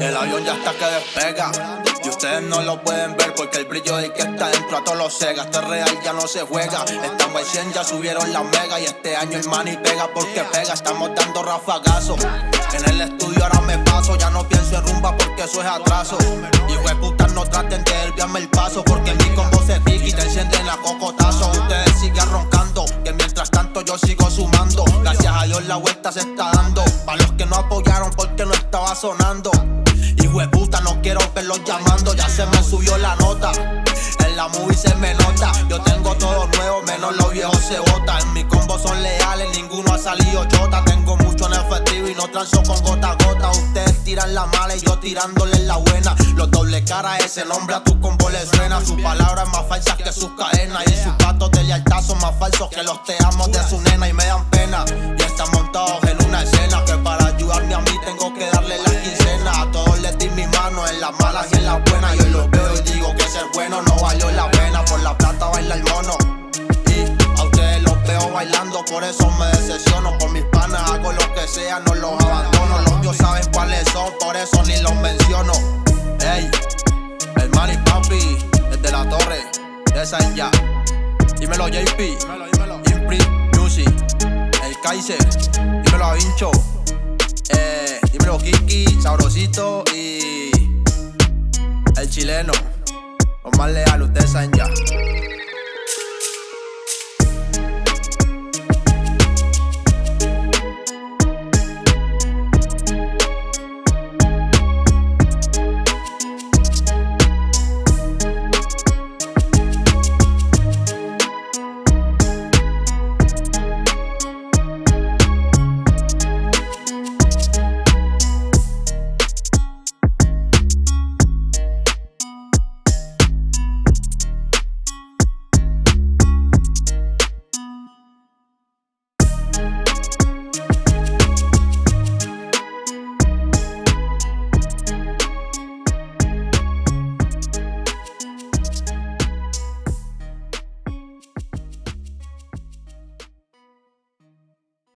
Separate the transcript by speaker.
Speaker 1: El avión ya está que despega. Y ustedes no lo pueden ver porque el brillo del que está dentro a todos los cega. Esto es real, ya no se juega. Estamos en 100, ya subieron la mega. Y este año el money pega porque pega. Estamos dando rafagazo. En el estudio ahora me paso. Ya no pienso en rumba porque eso es atraso. Y de puta no traten de desviarme el paso. Porque mi combo se pica y te encienden la cocotazo. Ustedes sigan roncando. Que mientras tanto yo sigo sumando. Gracias a Dios la vuelta se está dando. Para los que no apoyaron porque no estaba sonando. Y puta, no quiero verlos llamando, ya se me subió la nota. En la movie se me nota, yo tengo todo nuevo, menos los viejos se botan. En mi combo son leales, ninguno ha salido chota. Tengo mucho en efectivo y no transo con gota a gota. Ustedes tiran la mala y yo tirándole la buena. Los doble cara, ese nombre a tu combo le suena. Sus palabras más falsas que sus cadenas. Y sus patos de lealtad son más falsos que los te amo de su nena y me dan pena. Y están montados en una escena que para ayudarme a mí tengo que darle la las malas y en las buenas. Yo los veo y digo que ser bueno no valió la pena. Por la plata baila el mono. Y a ustedes los veo bailando, por eso me decepciono. Por mis panas hago lo que sea, no los abandono. Los dios saben cuáles son, por eso ni los menciono. Ey, el Manny Papi, desde la torre, de San ya. Dímelo JP, Impri Music, el Kaiser, dímelo a Vincho. Eh, dímelo Kiki, Sabrosito y chileno. Los más leales, ustedes saben ya.